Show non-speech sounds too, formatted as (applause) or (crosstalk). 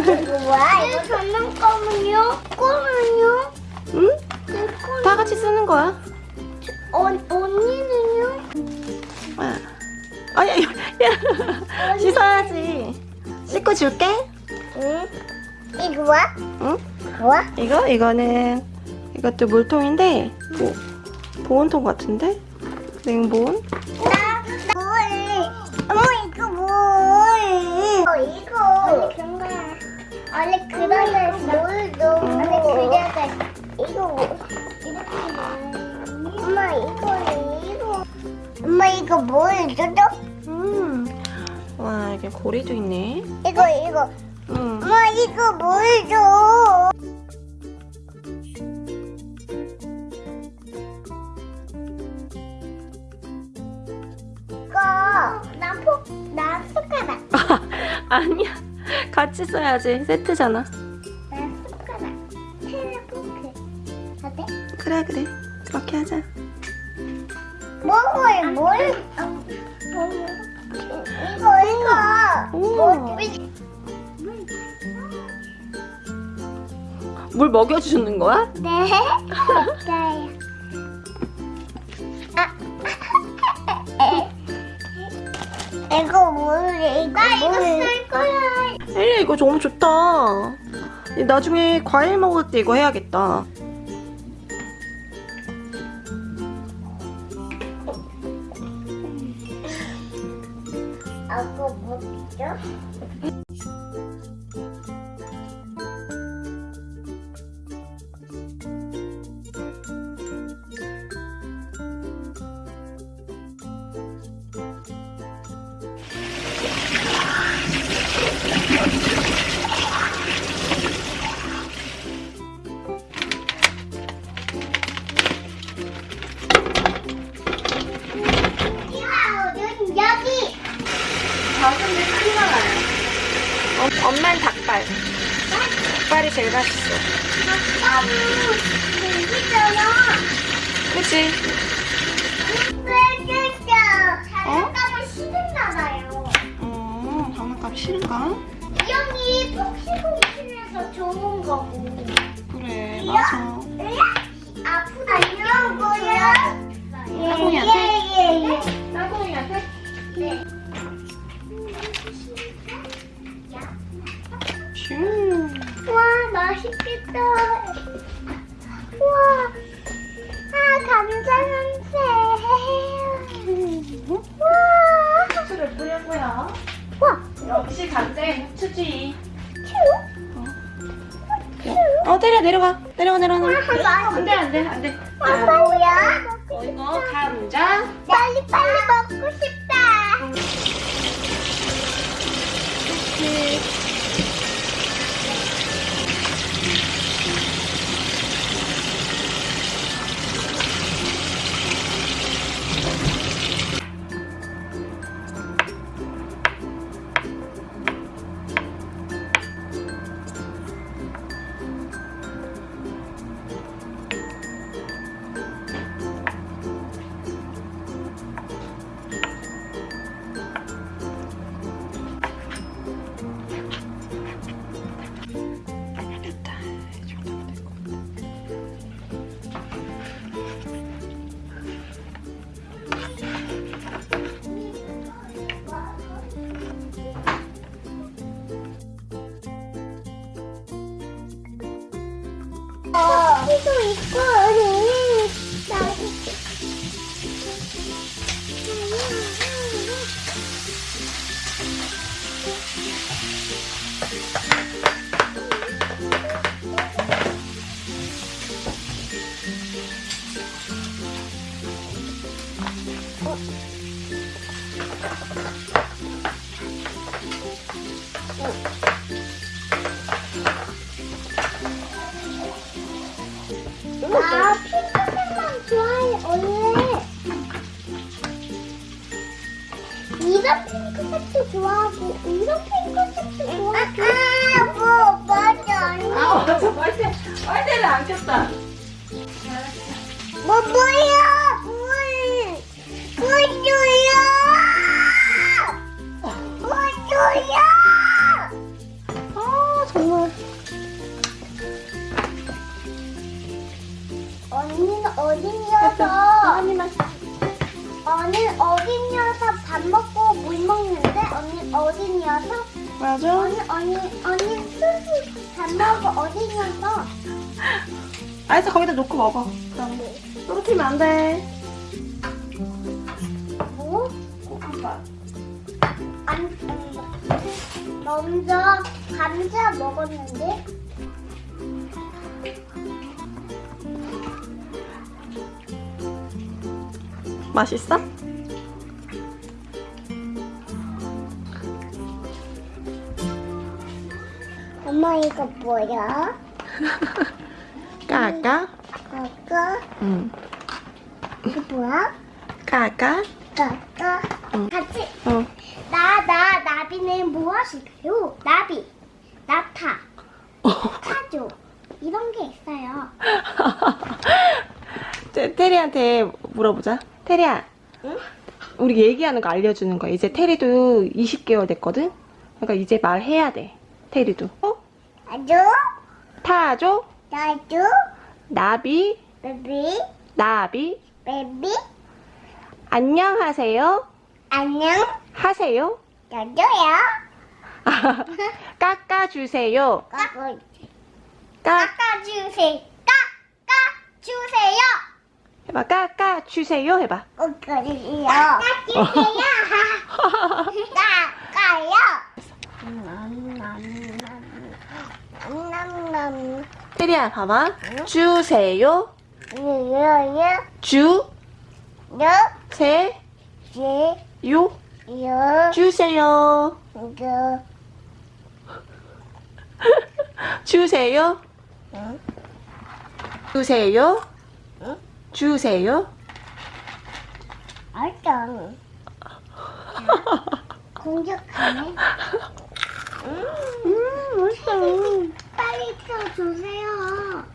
이거 뭐야? 이거 장난감은요? 꼬는요? 응? 다 같이 쓰는 거야. 어, 언니는요? 아, 아, 야, 야, 야. 씻어야지. 씻고 줄게. 응? 이거 뭐야? 응? 뭐야? 이거 이거는 이것도 물통인데 뭐 보온통 같은데 냉보온. 나, 나 뭘? 어머 이거 뭘? 어 이거. 원래 그런 거 뭘도. 원래 그래가 이거 뭐? 이렇게 뭐? 엄마 이거 이거. 엄마 이거 뭘 줘도? 음. 와 이게 고리도 있네. 이거 이거. 음. 엄마 이거 뭘 줘? 이거 나 포, 나 숟가락. (laughs) 아니야. 같이 써야지. 세트잖아. 나. 어때? 그래 그래. 그렇게 하자. 뭘, 뭘? 어, 이거, 이거. 오. 뭐, 물 먹여주는 거야? 네. (laughs) 맞아요. 아. (laughs) 이거 뭘, 이거 나 이거 쓸 거야. 엘리야 이거 너무 좋다. 나중에 과일 먹을 때 이거 해야겠다. 엄마는 닭발. 닭발이 제일 맛있어. 아빠는 여기잖아. 그치? 장난감을 싫은가 봐요. 어, 장난감 싫은가? 이 형이 폭식공실에서 좋은 거고. 그래, 맞아. 아프다 이런 거야? 따봉이한테? 예 예예. 따봉이한테? 네. 맛있겠다. 와. 아 감자 냄새. 와. 후추를 뿌려고요. 와. 역시 감자에 후추지. 큐. 어, 때려, 내려가. 내려가, 내려가. 와 안. 돼, 안 돼, 안 돼. 아 뭐야? 어, 이거 감자. 빨리 빨리 나 핑크색만 좋아해 원래 이런 핑크색도 좋아하고 이런 핑크색도 좋아하고 아뭐 맞아 아, 맞아. 빨대, 빨대를 안 켰다. 뭐 뭐야? 물! 물 줘요! 물 줘요! 아 정말 언니는 어린이어서 언니는 어린이어서 밥 먹고 물 먹는데 언니 어린이어서 맞아 언니 언니 언니 밥 먹고 어린이어서 알았어 거기다 놓고 먹어 그럼. 떨어뜨리면 안 돼 뭐? 안 먼저 감자 먹었는데 맛있어? 엄마 이거 뭐야? (laughs) 까까? 아까 응 이거 뭐야? 까까? 아까 응. 같이 어 나 나 나비는 무엇일까요? 나비 나타 (laughs) 타조 이런 게 있어요. (laughs) 테- 테리한테 물어보자 테리야 응? 우리 얘기하는 거 알려주는 거야 이제 테리도 20개월 됐거든? 그러니까 이제 말해야 돼 테리도 어? 아주 타조 나주 나비 베비 나비 베비 안녕하세요 안녕 하세요 나주야. (laughs) 깎아주세요 깎아주세요. 깎아주세요. 해봐 깎아주세요 해봐 깎아주세요. 깎아주세요. (laughs) 깎아요. 남남남 테리 야 봐봐. 주세요. 주세요. 유유 주세요. 유 주세요. 응? 주세요. (laughs) 응? 주세요. 알짱. (laughs) 공격하네 빨리 좀 주세요.